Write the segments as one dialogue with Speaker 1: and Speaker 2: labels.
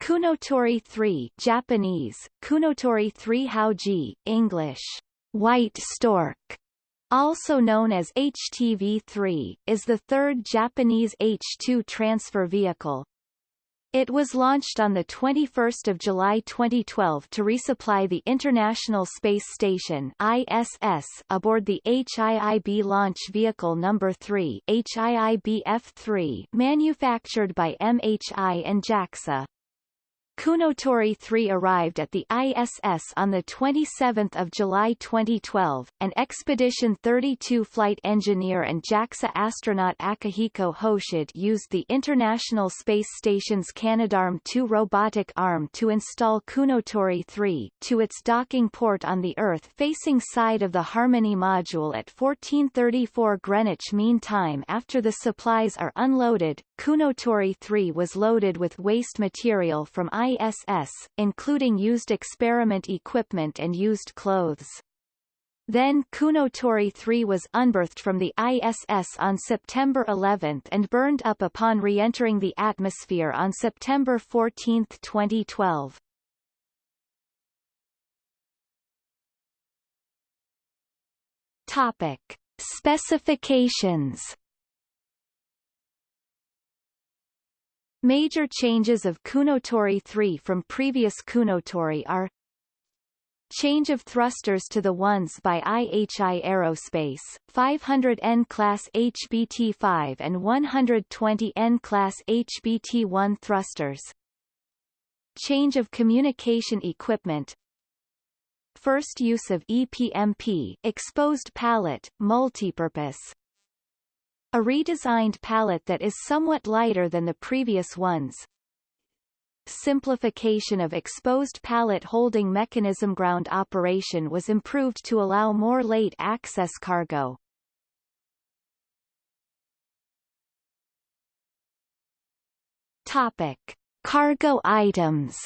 Speaker 1: Kounotori 3 Japanese, Kounotori 3 Haoji, English, White Stork, also known as HTV-3, is the third Japanese H-2 transfer vehicle. It was launched on 21 July 2012 to resupply the International Space Station ISS aboard the HIIB Launch Vehicle No. 3 HIIB-F3 manufactured by MHI and JAXA. Kounotori 3 arrived at the ISS on 27 July 2012, and Expedition 32 flight engineer and JAXA astronaut Akihiko Hoshide used the International Space Station's Canadarm2 robotic arm to install Kounotori 3 to its docking port on the Earth-facing side of the Harmony module at 1434 Greenwich Mean Time after the supplies are unloaded. Kounotori 3 was loaded with waste material from ISS, including used experiment equipment and used clothes. Then Kounotori 3 was unberthed from the ISS on September 11 and burned up upon re-entering the atmosphere on September 14, 2012. Topic. Specifications Major changes of Kounotori 3 from previous Kounotori are Change of thrusters to the ones by IHI Aerospace, 500N class HBT-5 and 120N class HBT-1 thrusters. Change of communication equipment First use of EPMP exposed pallet, multipurpose, a redesigned pallet that is somewhat lighter than the previous ones. Simplification of exposed pallet holding mechanism ground operation was improved to allow more late access cargo. Topic. Cargo items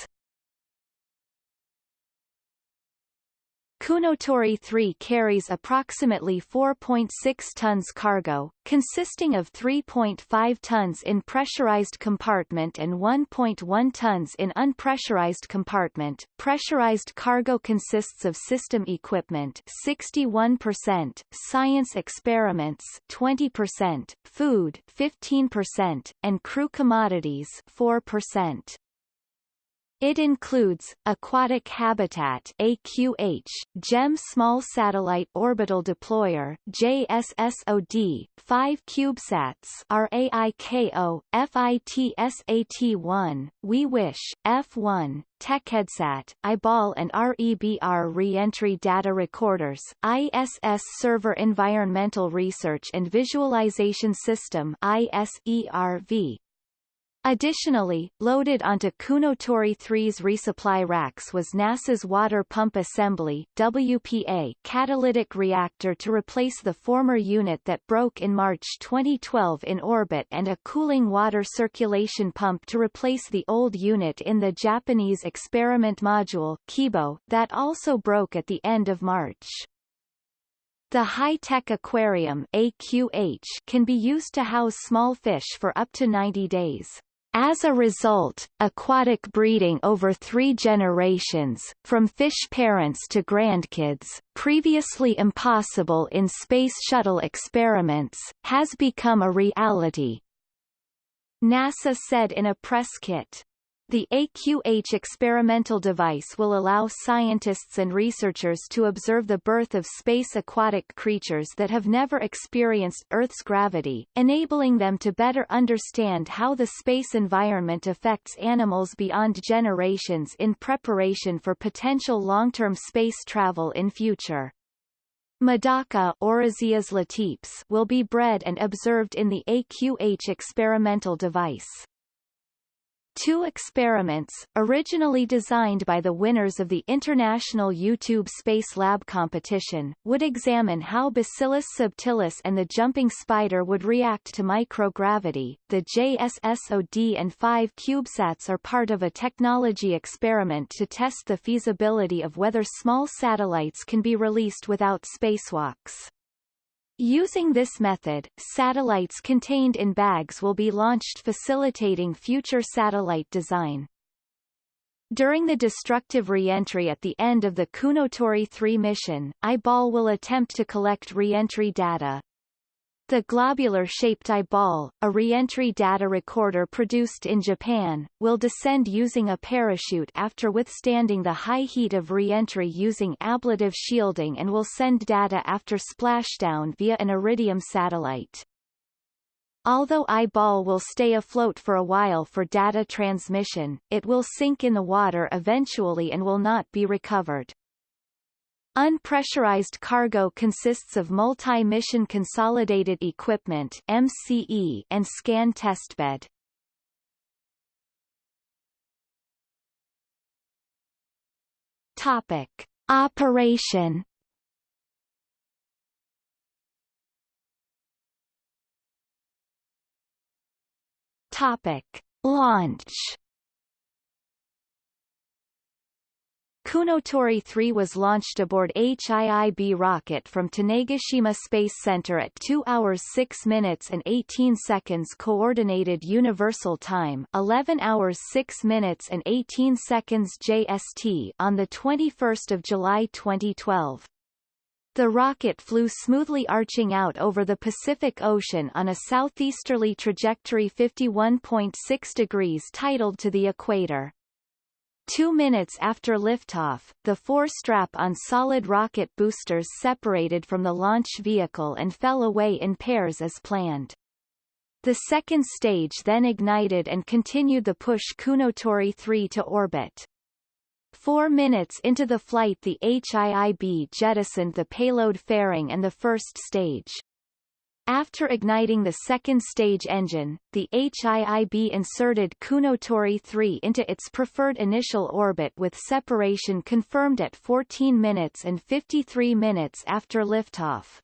Speaker 1: Kounotori 3 carries approximately 4.6 tons cargo, consisting of 3.5 tons in pressurized compartment and 1.1 tons in unpressurized compartment. Pressurized cargo consists of system equipment 61%, science experiments 20%, food 15%, and crew commodities 4%. It includes, Aquatic Habitat AQH, JEM Small Satellite Orbital Deployer JSSOD, 5 CubeSats RAIKO, FITSAT-1, We Wish, F1, TechEdSat, I-ball and REBR Re-entry Data Recorders, ISS SERVIR Environmental Research and Visualization System ISERV, Additionally, loaded onto Kounotori 3's resupply racks was NASA's Water Pump Assembly WPA catalytic reactor to replace the former unit that broke in March 2012 in orbit and a cooling water circulation pump to replace the old unit in the Japanese experiment module Kibo that also broke at the end of March. The high-tech aquarium AQH can be used to house small fish for up to 90 days. As a result, aquatic breeding over three generations, from fish parents to grandkids, previously impossible in Space Shuttle experiments, has become a reality. NASA said in a press kit. The AQH experimental device will allow scientists and researchers to observe the birth of space aquatic creatures that have never experienced Earth's gravity, enabling them to better understand how the space environment affects animals beyond generations in preparation for potential long-term space travel in future. Medaka will be bred and observed in the AQH experimental device. Two experiments, originally designed by the winners of the International YouTube Space Lab competition, would examine how Bacillus subtilis and the jumping spider would react to microgravity. The JSSOD and 5 CubeSats are part of a technology experiment to test the feasibility of whether small satellites can be released without spacewalks. Using this method, satellites contained in bags will be launched facilitating future satellite design. During the destructive re-entry at the end of the Kounotori 3 mission, I-ball will attempt to collect re-entry data. The globular-shaped I-ball, a re-entry data recorder produced in Japan, will descend using a parachute after withstanding the high heat of re-entry using ablative shielding and will send data after splashdown via an Iridium satellite. Although I-ball will stay afloat for a while for data transmission, it will sink in the water eventually and will not be recovered. Unpressurized cargo consists of multi-mission consolidated equipment MCE and scan testbed. Topic: Operation Topic: Launch Kounotori 3 was launched aboard HIIB rocket from Tanegashima Space Center at 2 hours 6 minutes and 18 seconds Coordinated Universal Time 11 hours 6 minutes and 18 seconds JST on 21 July 2012. The rocket flew smoothly arching out over the Pacific Ocean on a southeasterly trajectory 51.6 degrees tidal to the equator. Two minutes after liftoff, the four strap-on solid rocket boosters separated from the launch vehicle and fell away in pairs as planned. The second stage then ignited and continued the push Kounotori 3 to orbit. Four minutes into the flight the HIIB jettisoned the payload fairing and the first stage. After igniting the second stage engine, the HIIB inserted Kounotori 3 into its preferred initial orbit with separation confirmed at 14 minutes and 53 minutes after liftoff.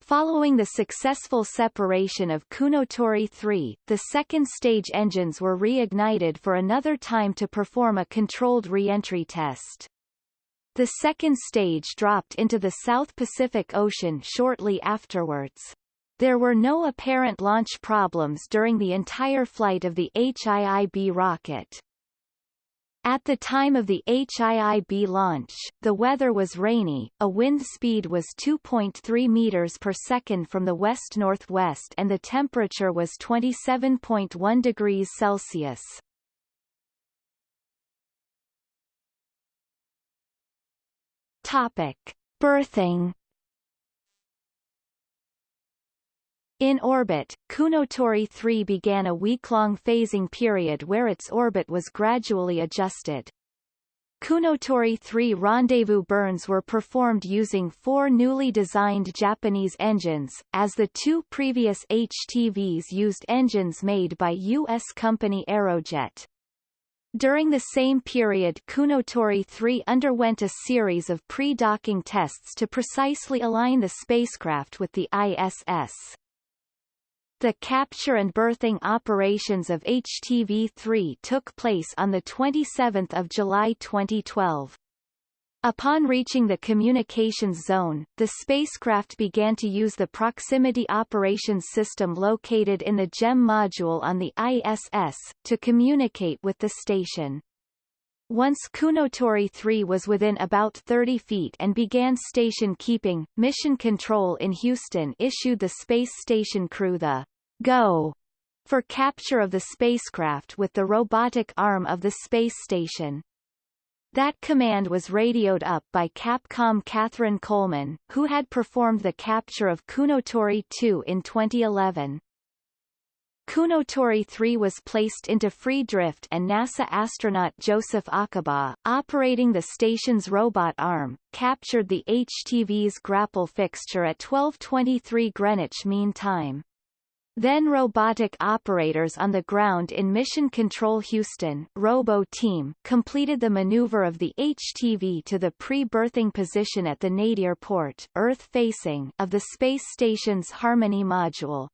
Speaker 1: Following the successful separation of Kounotori 3, the second stage engines were reignited for another time to perform a controlled re-entry test. The second stage dropped into the South Pacific Ocean shortly afterwards. There were no apparent launch problems during the entire flight of the HIIB rocket. At the time of the HIIB launch, the weather was rainy, a wind speed was 2.3 meters per second from the west-northwest and the temperature was 27.1 degrees Celsius. Topic: Berthing In orbit, Kounotori 3 began a week-long phasing period where its orbit was gradually adjusted. Kounotori 3 rendezvous burns were performed using four newly designed Japanese engines, as the two previous HTVs used engines made by U.S. company Aerojet. During the same period Kounotori 3 underwent a series of pre-docking tests to precisely align the spacecraft with the ISS. The capture and berthing operations of HTV-3 took place on 27 July 2012. Upon reaching the communications zone, the spacecraft began to use the Proximity Operations System located in the JEM module on the ISS, to communicate with the station. Once Kounotori 3 was within about 30 feet and began station keeping, Mission Control in Houston issued the space station crew the Go for capture of the spacecraft with the robotic arm of the space station. That command was radioed up by Capcom Kathryn Coleman, who had performed the capture of Kounotori 2 in 2011. Kounotori 3 was placed into free drift and NASA astronaut Joseph Acaba, operating the station's robot arm, captured the HTV's grapple fixture at 12.23 Greenwich Mean Time. Then robotic operators on the ground in Mission Control Houston Robo team completed the maneuver of the HTV to the pre-berthing position at the nadir port Earth-facing of the space station's Harmony module.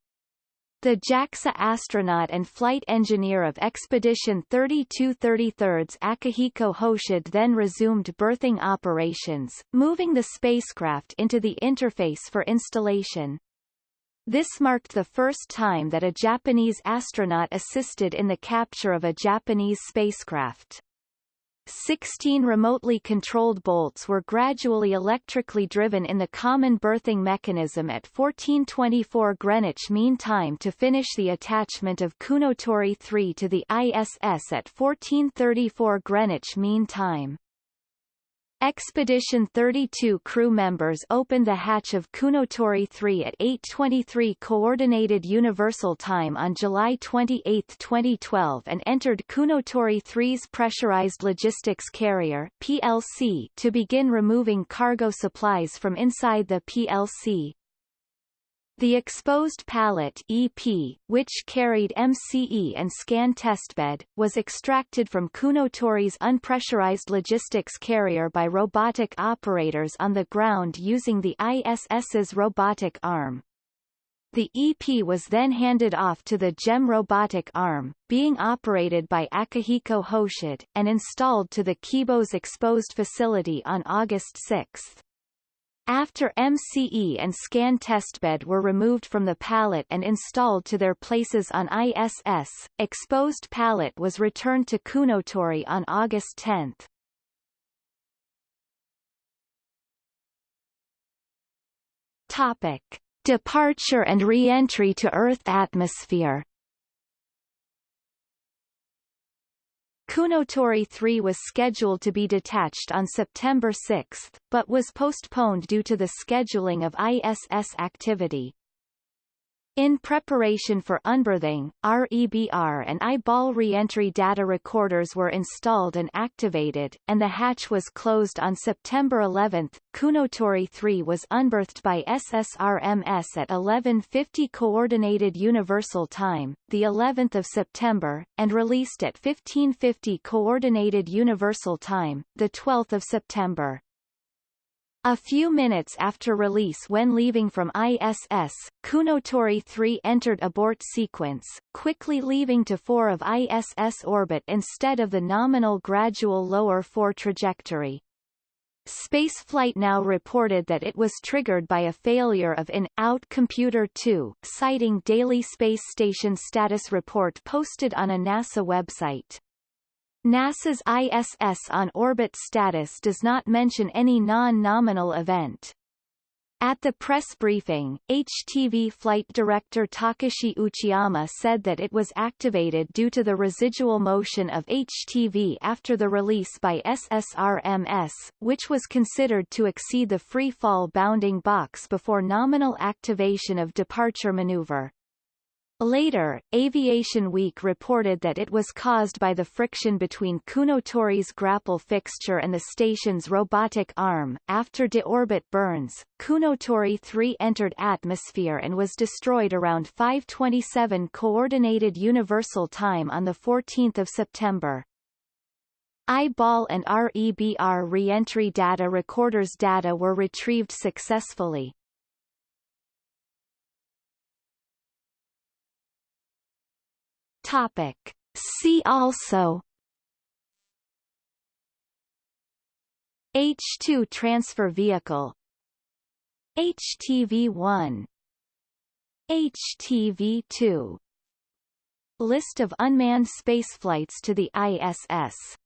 Speaker 1: The JAXA astronaut and flight engineer of Expedition 3233 Akihiko Hoshide then resumed berthing operations, moving the spacecraft into the interface for installation. This marked the first time that a Japanese astronaut assisted in the capture of a Japanese spacecraft. 16 remotely controlled bolts were gradually electrically driven in the common berthing mechanism at 1424 Greenwich Mean Time to finish the attachment of Kounotori 3 to the ISS at 1434 Greenwich Mean Time. Expedition 32 crew members opened the hatch of Kounotori 3 at 8.23 Coordinated Universal Time on July 28, 2012 and entered Kounotori 3's Pressurized Logistics Carrier PLC to begin removing cargo supplies from inside the PLC. The exposed pallet EP, which carried MCE and scan testbed, was extracted from Kounotori's unpressurized logistics carrier by robotic operators on the ground using the ISS's robotic arm. The EP was then handed off to the JEM robotic arm, being operated by Akihiko Hoshide, and installed to the Kibo's exposed facility on August 6. After MCE and scan testbed were removed from the pallet and installed to their places on ISS, exposed pallet was returned to Kounotori on August 10. Topic. Departure and re-entry to Earth atmosphere Kounotori 3 was scheduled to be detached on September 6, but was postponed due to the scheduling of ISS activity. In preparation for unberthing, REBR and I-ball reentry data recorders were installed and activated, and the hatch was closed on September 11. Kounotori 3 was unberthed by SSRMS at 11:50 Coordinated Universal Time, the 11th of September, and released at 15:50 Coordinated Universal Time, the 12th of September. A few minutes after release when leaving from ISS, Kounotori 3 entered abort sequence, quickly leaving to 4 of ISS orbit instead of the nominal gradual lower 4 trajectory. Spaceflight Now reported that it was triggered by a failure of in-out Computer 2, citing daily space station status report posted on a NASA website. NASA's ISS on-orbit status does not mention any non-nominal event. At the press briefing, HTV flight director Takashi Uchiyama said that it was activated due to the residual motion of HTV after the release by SSRMS, which was considered to exceed the free fall bounding box before nominal activation of departure maneuver. Later, Aviation Week reported that it was caused by the friction between Kounotori's grapple fixture and the station's robotic arm. After deorbit burns, Kounotori 3 entered atmosphere and was destroyed around 5:27 Coordinated Universal Time on the 14th of September. I-ball and REBR re-entry data recorders data were retrieved successfully. Topic. See also. H2 transfer vehicle. HTV-1 HTV-2 List of unmanned spaceflights to the ISS